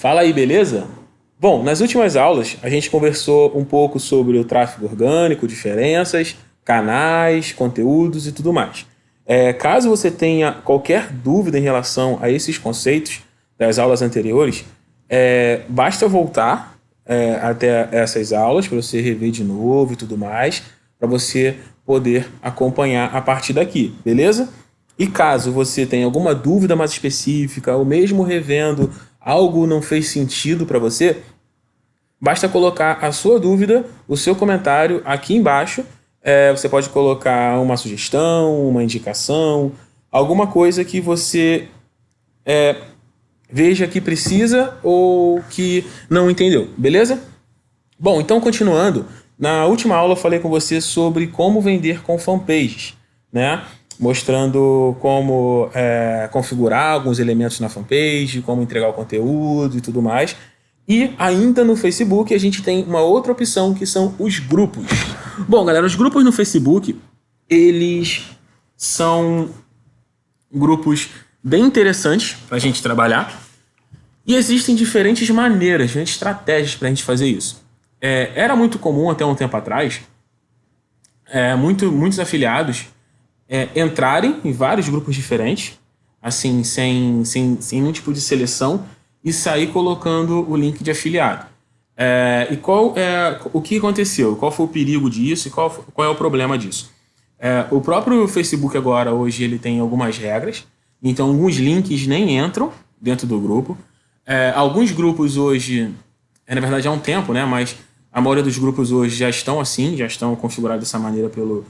Fala aí, beleza? Bom, nas últimas aulas a gente conversou um pouco sobre o tráfego orgânico, diferenças, canais, conteúdos e tudo mais. É, caso você tenha qualquer dúvida em relação a esses conceitos das aulas anteriores, é, basta voltar é, até essas aulas para você rever de novo e tudo mais, para você poder acompanhar a partir daqui, beleza? E caso você tenha alguma dúvida mais específica, ou mesmo revendo algo não fez sentido para você, basta colocar a sua dúvida, o seu comentário aqui embaixo. É, você pode colocar uma sugestão, uma indicação, alguma coisa que você é, veja que precisa ou que não entendeu, beleza? Bom, então continuando, na última aula eu falei com você sobre como vender com fanpages, né? Mostrando como é, configurar alguns elementos na fanpage, como entregar o conteúdo e tudo mais. E ainda no Facebook a gente tem uma outra opção que são os grupos. Bom, galera, os grupos no Facebook, eles são grupos bem interessantes para a gente trabalhar. E existem diferentes maneiras, diferentes estratégias para a gente fazer isso. É, era muito comum até um tempo atrás, é, muito, muitos afiliados é, entrarem em vários grupos diferentes, assim, sem, sem, sem nenhum tipo de seleção, e sair colocando o link de afiliado. É, e qual é o que aconteceu? Qual foi o perigo disso e qual, qual é o problema disso? É, o próprio Facebook agora, hoje, ele tem algumas regras, então alguns links nem entram dentro do grupo. É, alguns grupos hoje, é, na verdade há um tempo, né, mas a maioria dos grupos hoje já estão assim, já estão configurados dessa maneira pelo,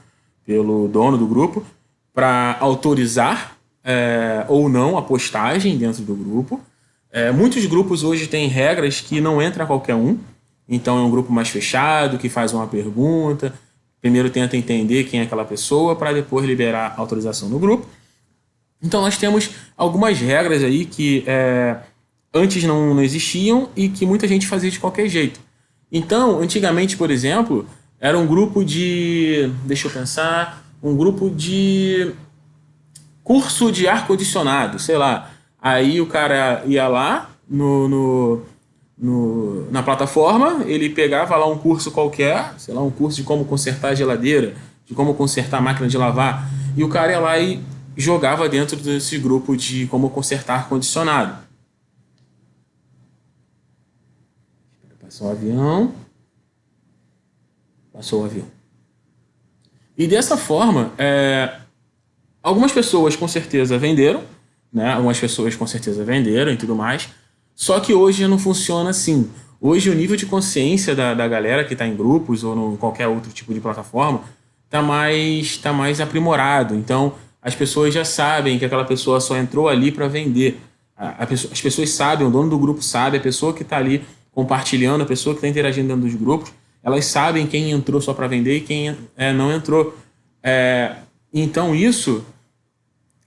pelo dono do grupo, para autorizar é, ou não a postagem dentro do grupo. É, muitos grupos hoje têm regras que não entra qualquer um, então é um grupo mais fechado, que faz uma pergunta, primeiro tenta entender quem é aquela pessoa, para depois liberar autorização no grupo. Então nós temos algumas regras aí que é, antes não, não existiam e que muita gente fazia de qualquer jeito. Então, antigamente, por exemplo, era um grupo de... deixa eu pensar... um grupo de curso de ar-condicionado, sei lá. Aí o cara ia lá no, no, no, na plataforma, ele pegava lá um curso qualquer, sei lá, um curso de como consertar a geladeira, de como consertar a máquina de lavar, e o cara ia lá e jogava dentro desse grupo de como consertar ar-condicionado. Passou o avião. Passou o avião. E dessa forma, é, algumas pessoas com certeza venderam, né? Algumas pessoas com certeza venderam e tudo mais. Só que hoje não funciona assim. Hoje o nível de consciência da, da galera que está em grupos ou em qualquer outro tipo de plataforma está mais, tá mais aprimorado. Então as pessoas já sabem que aquela pessoa só entrou ali para vender. A, a as pessoas sabem, o dono do grupo sabe, a pessoa que está ali compartilhando, a pessoa que está interagindo dentro dos grupos, elas sabem quem entrou só para vender e quem é, não entrou. É, então isso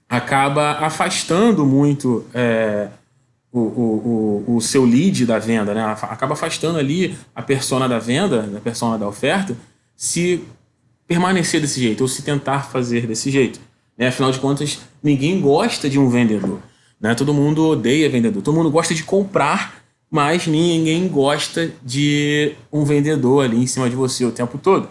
acaba afastando muito é, o, o, o, o, seu lead da venda, né? acaba afastando ali a persona da venda, a persona da oferta, se permanecer desse jeito ou se tentar fazer desse jeito. Né? Afinal de contas, ninguém gosta de um vendedor. Né? Todo mundo odeia vendedor. Todo mundo gosta de comprar, mas ninguém gosta de um vendedor ali em cima de você o tempo todo.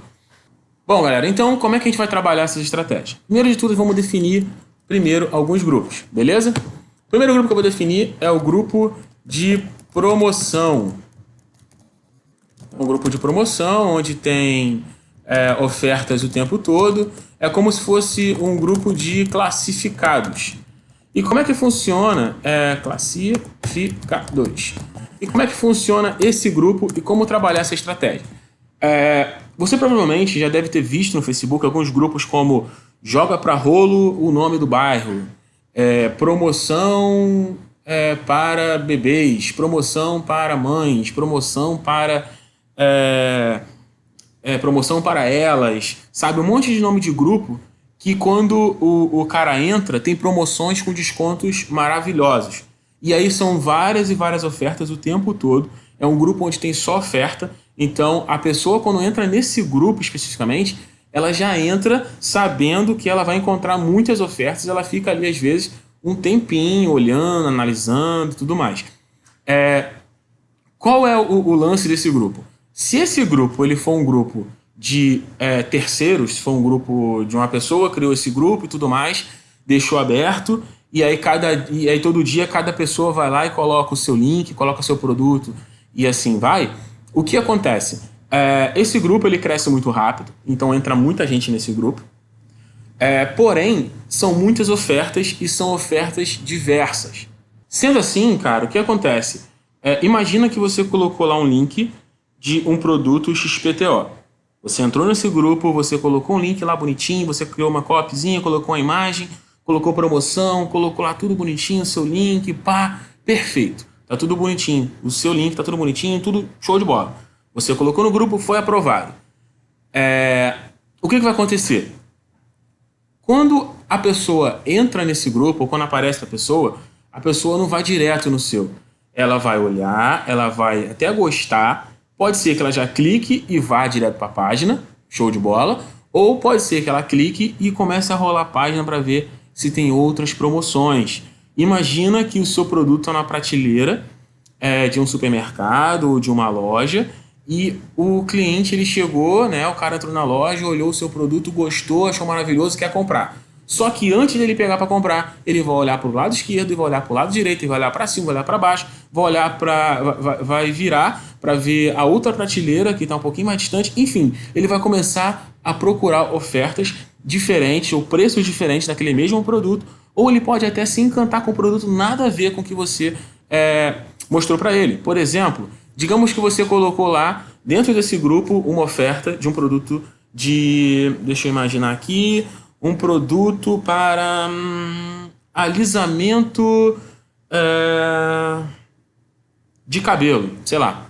Bom, galera, então como é que a gente vai trabalhar essas estratégias? Primeiro de tudo, vamos definir primeiro alguns grupos, beleza? O primeiro grupo que eu vou definir é o grupo de promoção. Um grupo de promoção onde tem é, ofertas o tempo todo. É como se fosse um grupo de classificados. E como é que funciona é, classificados? E como é que funciona esse grupo e como trabalhar essa estratégia? É, você provavelmente já deve ter visto no Facebook alguns grupos como Joga para rolo o nome do bairro, é, promoção é, para bebês, promoção para mães, promoção para é, é, promoção para elas, sabe? Um monte de nome de grupo que quando o, o cara entra tem promoções com descontos maravilhosos. E aí são várias e várias ofertas o tempo todo. É um grupo onde tem só oferta. Então a pessoa quando entra nesse grupo especificamente, ela já entra sabendo que ela vai encontrar muitas ofertas. Ela fica ali às vezes um tempinho olhando, analisando e tudo mais. É, qual é o, o, lance desse grupo? Se esse grupo ele for um grupo de é, terceiros, se for um grupo de uma pessoa, criou esse grupo e tudo mais, deixou aberto, e aí, cada, e aí todo dia cada pessoa vai lá e coloca o seu link, coloca o seu produto e assim vai, o que acontece? É, esse grupo ele cresce muito rápido, então entra muita gente nesse grupo. É, porém, são muitas ofertas e são ofertas diversas. Sendo assim, cara, o que acontece? É, imagina que você colocou lá um link de um produto XPTO. Você entrou nesse grupo, você colocou um link lá bonitinho, você criou uma copyzinha, colocou uma imagem, colocou promoção, colocou lá tudo bonitinho, seu link, pá, perfeito. Tá tudo bonitinho. O seu link tá tudo bonitinho, tudo show de bola. Você colocou no grupo, foi aprovado. É... O que, que vai acontecer? Quando a pessoa entra nesse grupo, ou quando aparece a pessoa, a pessoa não vai direto no seu ela vai olhar, ela vai até gostar. Pode ser que ela já clique e vá direto para a página, show de bola. Ou pode ser que ela clique e comece a rolar a página para ver se tem outras promoções. Imagina que o seu produto está na prateleira é, de um supermercado ou de uma loja e o cliente ele chegou, né, o cara entrou na loja, olhou o seu produto, gostou, achou maravilhoso, quer comprar. Só que antes dele pegar para comprar, ele vai olhar para o lado esquerdo vai olhar para o lado direito, vai olhar para cima, vai olhar para baixo, vai olhar para vai, vai virar para ver a outra prateleira que está um pouquinho mais distante. Enfim, ele vai começar a procurar ofertas diferentes ou preços diferentes daquele mesmo produto, ou ele pode até se encantar com o produto nada a ver com o que você é, mostrou para ele. Por exemplo, digamos que você colocou lá dentro desse grupo uma oferta de um produto de, deixa eu imaginar aqui, um produto para hum, alisamento é, de cabelo, sei lá.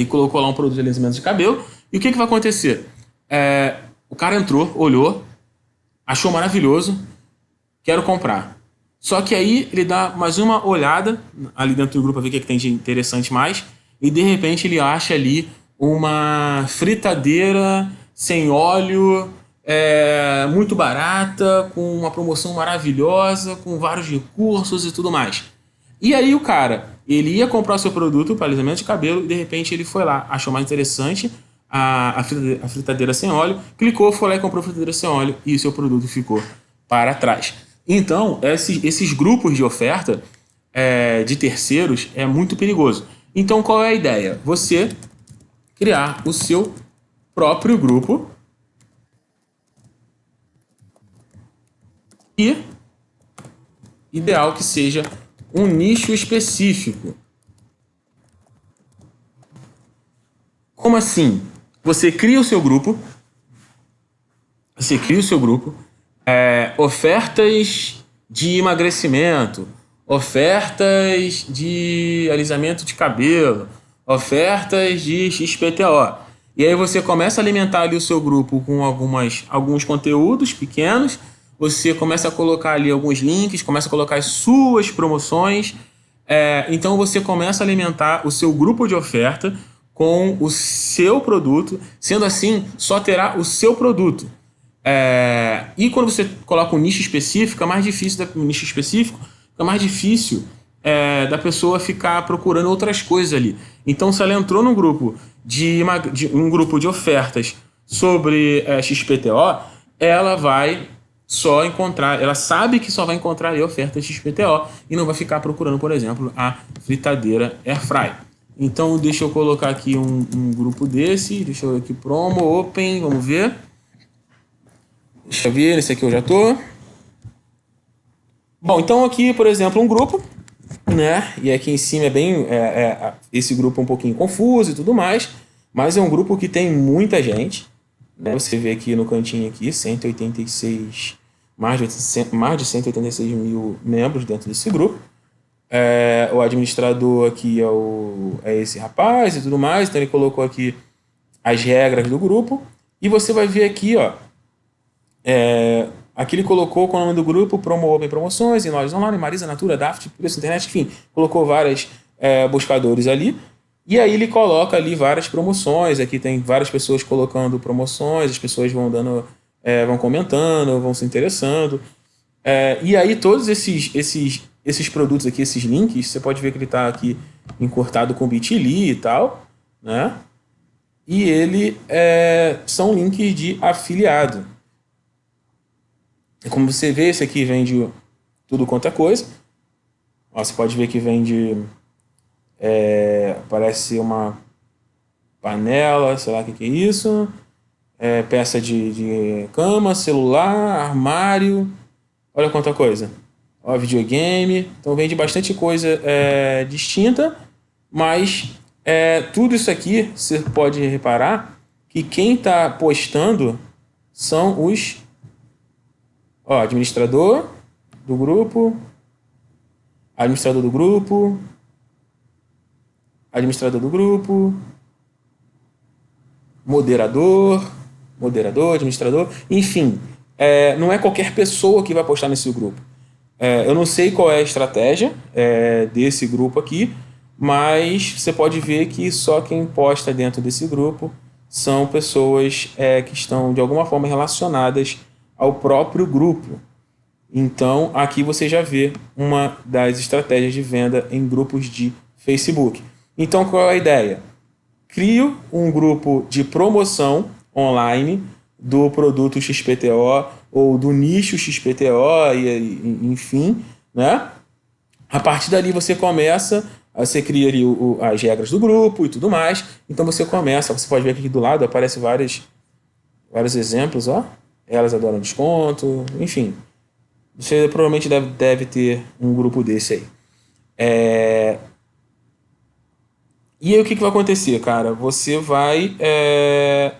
E colocou lá um produto de alisamento de cabelo. E o que, que vai acontecer? É, o cara entrou, olhou, achou maravilhoso, quero comprar. Só que aí ele dá mais uma olhada ali dentro do grupo para ver o que, é que tem de interessante mais. E de repente ele acha ali uma fritadeira sem óleo é, muito barata, com uma promoção maravilhosa, com vários recursos e tudo mais. E aí o cara, ele ia comprar o seu produto para alisamento de cabelo e de repente ele foi lá, achou mais interessante a, a, fritadeira, sem óleo, clicou, foi lá e comprou a fritadeira sem óleo e o seu produto ficou para trás. Então, esses, esses grupos de oferta é, de terceiros é muito perigoso. Então, qual é a ideia? Você criar o seu próprio grupo e ideal que seja um nicho específico. Como assim? Você cria o seu grupo, você cria o seu grupo, é, ofertas de emagrecimento, ofertas de alisamento de cabelo, ofertas de XPTO. E aí você começa a alimentar ali o seu grupo com algumas, alguns conteúdos pequenos você começa a colocar ali alguns links, começa a colocar as suas promoções. É, então você começa a alimentar o seu grupo de oferta com o seu produto. Sendo assim, só terá o seu produto. É, e quando você coloca um nicho específico, é mais difícil, um nicho específico, é mais difícil é, da pessoa ficar procurando outras coisas ali. Então, se ela entrou num grupo de, de um grupo de ofertas sobre é, XPTO, ela vai só encontrar, ela sabe que só vai encontrar ali ofertas XPTO e não vai ficar procurando, por exemplo, a fritadeira Airfry. Então, deixa eu colocar aqui um, um grupo desse, deixa eu aqui, promo, open, vamos ver. Deixa eu ver, esse aqui eu já tô. Bom, então aqui, por exemplo, um grupo, né? E aqui em cima é bem, é, é, esse grupo é um pouquinho confuso e tudo mais, mas é um grupo que tem muita gente. Né? Você vê aqui no cantinho aqui, 186 mais de, mais de 186 mil membros dentro desse grupo. É, o administrador aqui é, o, é esse rapaz e tudo mais, então ele colocou aqui as regras do grupo. E você vai ver aqui, ó, é, aqui ele colocou o nome do grupo, Promo Open Promoções, em lojas online, Marisa, Natura, Daft, Preço Internet, enfim, colocou vários é, buscadores ali. E aí ele coloca ali várias promoções, aqui tem várias pessoas colocando promoções, as pessoas vão dando é, vão comentando, vão se interessando. É, e aí todos esses, esses esses produtos aqui, esses links, você pode ver que ele está aqui encurtado com bit.ly e tal, né? E ele é, são links de afiliado. Como você vê, esse aqui vende tudo quanto é coisa. Ó, você pode ver que vende... É, parece uma panela, sei lá o que, que é isso. É, peça de, de cama, celular, armário. Olha quanta coisa. Ó, videogame. Então vende bastante coisa é, distinta, mas é, tudo isso aqui você pode reparar que quem está postando são os ó, administrador do grupo, administrador do grupo, administrador do grupo, moderador, moderador, administrador, enfim, é, não é qualquer pessoa que vai postar nesse grupo. É, eu não sei qual é a estratégia é, desse grupo aqui, mas você pode ver que só quem posta dentro desse grupo são pessoas é, que estão de alguma forma relacionadas ao próprio grupo. Então, aqui você já vê uma das estratégias de venda em grupos de Facebook. Então, qual é a ideia? Crio um grupo de promoção online do produto XPTO ou do nicho XPTO, e, enfim, né? A partir dali você começa, você cria ali o, as regras do grupo e tudo mais. Então você começa, você pode ver aqui do lado, aparece vários, vários exemplos, ó. Elas adoram desconto, enfim. Você provavelmente deve, deve ter um grupo desse aí. É, e aí o que, que vai acontecer, cara? Você vai é,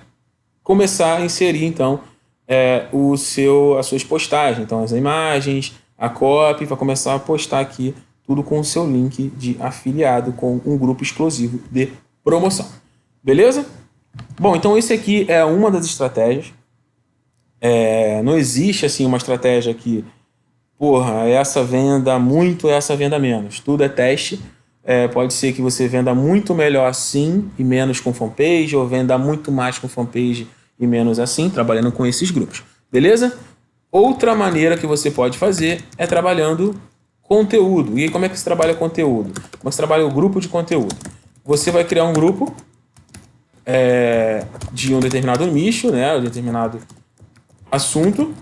começar a inserir, então, é, o seu, as suas postagens. Então, as imagens, a copy, vai começar a postar aqui tudo com o seu link de afiliado com um grupo exclusivo de promoção. Beleza? Bom, então esse aqui é uma das estratégias. É, não existe assim uma estratégia que, porra, essa venda muito, essa venda menos. Tudo é teste. É, pode ser que você venda muito melhor assim e menos com fanpage, ou venda muito mais com fanpage e menos assim, trabalhando com esses grupos. Beleza? Outra maneira que você pode fazer é trabalhando conteúdo. E como é que se trabalha conteúdo? Como é se trabalha o grupo de conteúdo? Você vai criar um grupo é, de um determinado nicho, né, um determinado assunto.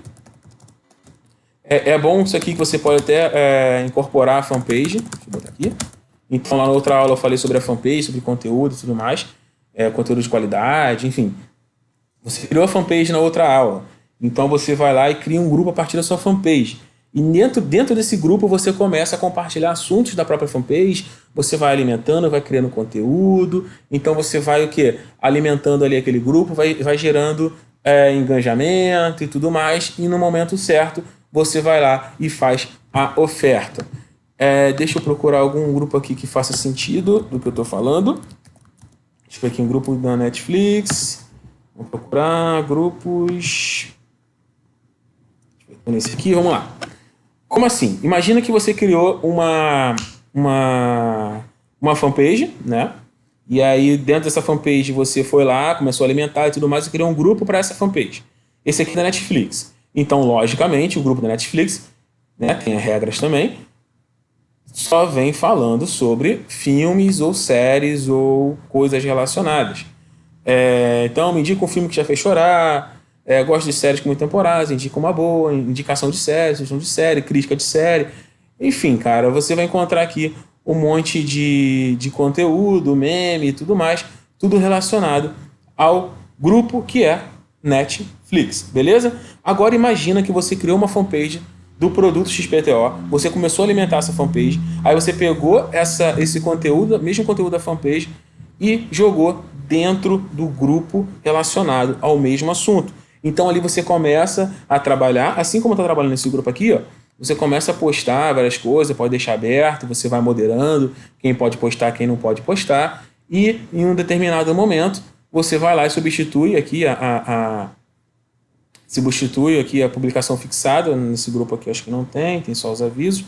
É, é bom isso aqui que você pode até é, incorporar a fanpage. Deixa eu botar aqui. Então, lá na outra aula eu falei sobre a fanpage, sobre conteúdo e tudo mais, é, conteúdo de qualidade, enfim. Você criou a fanpage na outra aula, então você vai lá e cria um grupo a partir da sua fanpage. E dentro, dentro desse grupo você começa a compartilhar assuntos da própria fanpage, você vai alimentando, vai criando conteúdo, então você vai o quê? Alimentando ali aquele grupo, vai, vai gerando é, engajamento e tudo mais, e no momento certo você vai lá e faz a oferta. É, deixa eu procurar algum grupo aqui que faça sentido do que eu estou falando. Deixa eu ver aqui um grupo da Netflix. Vou procurar grupos... Nesse aqui, vamos lá. Como assim? Imagina que você criou uma, uma, uma fanpage, né? E aí, dentro dessa fanpage, você foi lá, começou a alimentar e tudo mais, e criou um grupo para essa fanpage. Esse aqui é da Netflix. Então, logicamente, o grupo da Netflix né, tem regras também só vem falando sobre filmes ou séries ou coisas relacionadas. É, então, me indica um filme que já fez chorar, é, gosto de séries com muitas temporadas, indica uma boa, indicação de série, sugestão de série, crítica de série. Enfim, cara, você vai encontrar aqui um monte de, de conteúdo, meme e tudo mais, tudo relacionado ao grupo que é Netflix, beleza? Agora imagina que você criou uma fanpage do produto XPTO, você começou a alimentar essa fanpage, aí você pegou essa, esse conteúdo, mesmo conteúdo da fanpage, e jogou dentro do grupo relacionado ao mesmo assunto. Então ali você começa a trabalhar, assim como está trabalhando nesse grupo aqui, ó, você começa a postar várias coisas, pode deixar aberto, você vai moderando quem pode postar, quem não pode postar, e em um determinado momento você vai lá e substitui aqui a, a, substitui aqui a publicação fixada, nesse grupo aqui acho que não tem, tem só os avisos.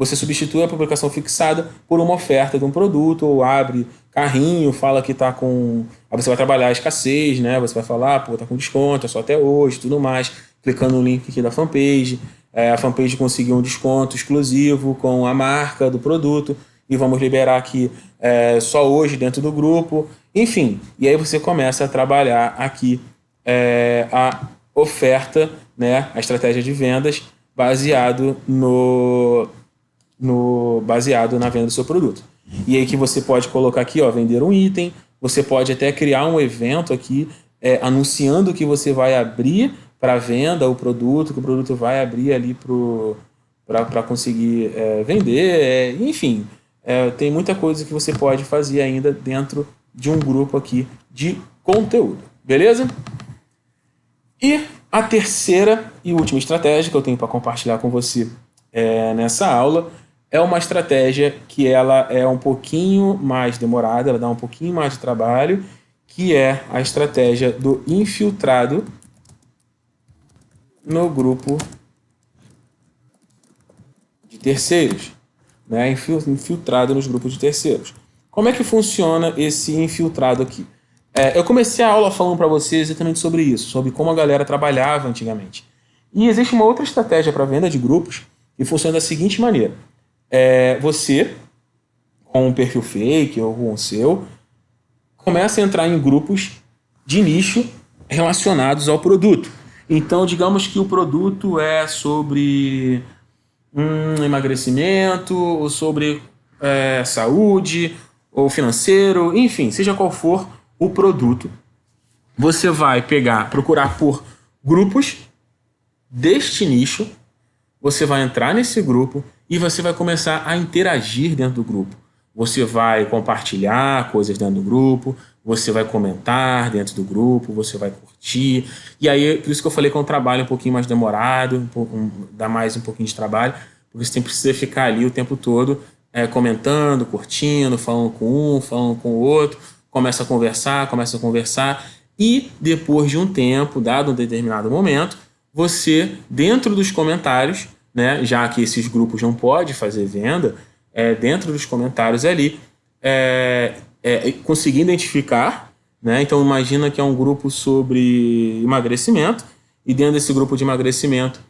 Você substitui a publicação fixada por uma oferta de um produto, ou abre carrinho, fala que está com... Aí você vai trabalhar a escassez, né? Você vai falar, pô, tá com desconto, é só até hoje, tudo mais. Clicando no link aqui da fanpage. é, a fanpage conseguir um desconto exclusivo com a marca do produto e vamos liberar aqui é, só hoje dentro do grupo. Enfim, e aí você começa a trabalhar aqui é, a oferta, né, a estratégia de vendas baseado no, no baseado na venda do seu produto. E aí que você pode colocar aqui, ó, vender um item, você pode até criar um evento aqui é, anunciando que você vai abrir para venda o produto, que o produto vai abrir ali para conseguir é, vender, é, enfim, é, tem muita coisa que você pode fazer ainda dentro de um grupo aqui de conteúdo, beleza? E a terceira e última estratégia que eu tenho para compartilhar com você é, nessa aula é uma estratégia que ela é um pouquinho mais demorada, ela dá um pouquinho mais de trabalho, que é a estratégia do infiltrado no grupo de terceiros, né? infiltrado nos grupos de terceiros. Como é que funciona esse infiltrado aqui? É, eu comecei a aula falando para vocês exatamente sobre isso, sobre como a galera trabalhava antigamente. E existe uma outra estratégia para venda de grupos que funciona da seguinte maneira. É, você, com um perfil fake ou com o seu, começa a entrar em grupos de nicho relacionados ao produto. Então, digamos que o produto é sobre um emagrecimento, ou sobre é, saúde, ou financeiro, enfim, seja qual for o produto, você vai pegar, procurar por grupos deste nicho, você vai entrar nesse grupo e você vai começar a interagir dentro do grupo. Você vai compartilhar coisas dentro do grupo, você vai comentar dentro do grupo, você vai curtir. E aí, por isso que eu falei que é um trabalho um pouquinho mais demorado, um, um, dá mais um pouquinho de trabalho, porque você tem precisa ficar ali o tempo todo é, comentando, curtindo, falando com um, falando com o outro, começa a conversar, começa a conversar, e depois de um tempo, dado um determinado momento, você, dentro dos comentários, né, já que esses grupos não podem fazer venda, é, dentro dos comentários ali, é, é, conseguir identificar, né? Então imagina que é um grupo sobre emagrecimento e dentro desse grupo de emagrecimento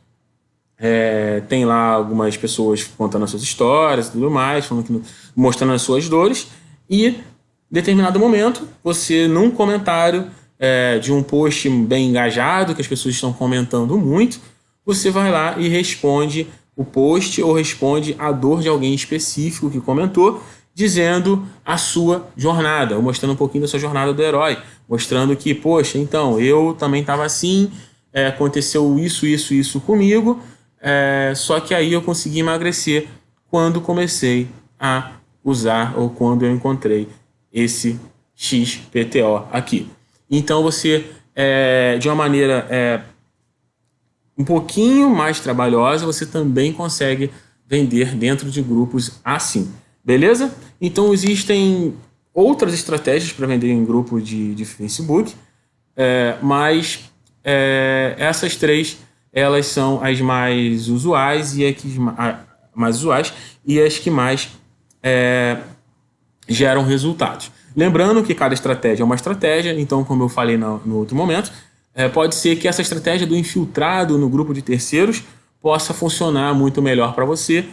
é, tem lá algumas pessoas contando as suas histórias e tudo mais, que, mostrando as suas dores e em determinado momento você num comentário é, de um post bem engajado que as pessoas estão comentando muito, você vai lá e responde o post ou responde a dor de alguém específico que comentou dizendo a sua jornada, ou mostrando um pouquinho da sua jornada do herói, mostrando que, poxa, então, eu também estava assim, é, aconteceu isso, isso, isso comigo, é, só que aí eu consegui emagrecer quando comecei a usar ou quando eu encontrei esse XPTO aqui. Então você, é, de uma maneira é, um pouquinho mais trabalhosa, você também consegue vender dentro de grupos assim. Beleza? Então existem outras estratégias para vender em grupo de, de Facebook, é, mas é, essas três elas são as mais usuais e as que mais usuais e as que mais é, geram resultados. Lembrando que cada estratégia é uma estratégia, então como eu falei no, no outro momento, é, pode ser que essa estratégia do infiltrado no grupo de terceiros possa funcionar muito melhor para você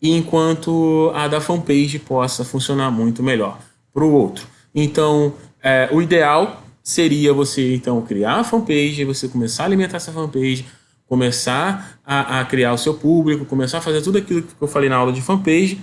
enquanto a da fanpage possa funcionar muito melhor para o outro. Então, é, o ideal seria você então criar a fanpage, você começar a alimentar essa fanpage, começar a, a, criar o seu público, começar a fazer tudo aquilo que eu falei na aula de fanpage,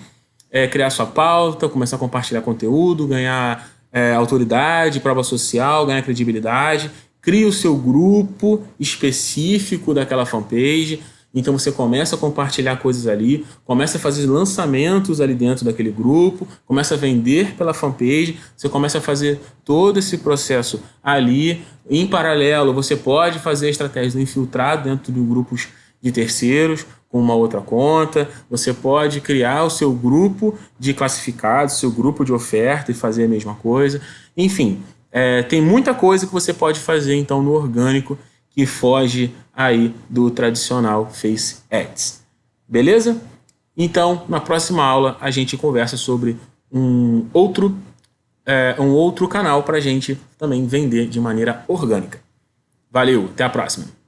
é, criar sua pauta, começar a compartilhar conteúdo, ganhar é, autoridade, prova social, ganhar credibilidade, cria o seu grupo específico daquela fanpage, então você começa a compartilhar coisas ali, começa a fazer lançamentos ali dentro daquele grupo, começa a vender pela fanpage, você começa a fazer todo esse processo ali. Em paralelo, você pode fazer a estratégia do infiltrado dentro de grupos de terceiros, com uma outra conta, você pode criar o seu grupo de classificados, seu grupo de oferta e fazer a mesma coisa. Enfim, é, tem muita coisa que você pode fazer então no orgânico que foge aí do tradicional Face Ads. Beleza? Então, na próxima aula, a gente conversa sobre um outro, é, um outro canal para a gente também vender de maneira orgânica. Valeu, até a próxima!